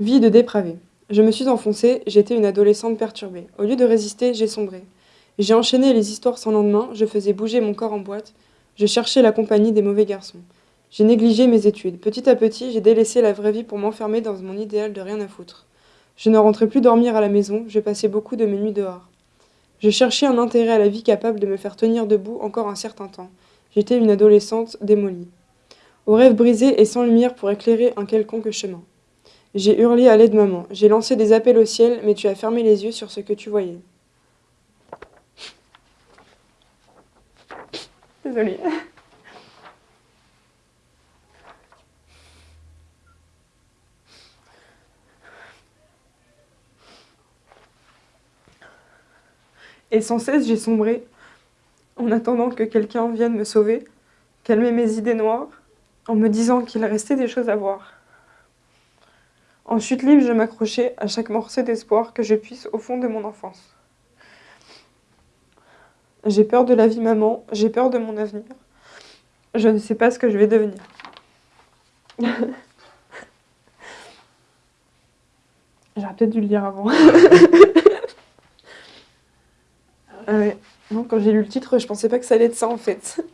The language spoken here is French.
Vie de dépravée. Je me suis enfoncée, j'étais une adolescente perturbée. Au lieu de résister, j'ai sombré. J'ai enchaîné les histoires sans lendemain, je faisais bouger mon corps en boîte, je cherchais la compagnie des mauvais garçons. J'ai négligé mes études. Petit à petit, j'ai délaissé la vraie vie pour m'enfermer dans mon idéal de rien à foutre. Je ne rentrais plus dormir à la maison, je passais beaucoup de mes nuits dehors. Je cherchais un intérêt à la vie capable de me faire tenir debout encore un certain temps. J'étais une adolescente démolie. Aux rêves brisés et sans lumière pour éclairer un quelconque chemin. J'ai hurlé à l'aide maman. J'ai lancé des appels au ciel, mais tu as fermé les yeux sur ce que tu voyais. Désolée. Et sans cesse, j'ai sombré, en attendant que quelqu'un vienne me sauver, calmer mes idées noires, en me disant qu'il restait des choses à voir. En chute libre, je m'accrochais à chaque morceau d'espoir que je puisse au fond de mon enfance. J'ai peur de la vie maman, j'ai peur de mon avenir. Je ne sais pas ce que je vais devenir. J'aurais peut-être dû le dire avant. ah ouais. Non, quand j'ai lu le titre, je pensais pas que ça allait être ça en fait.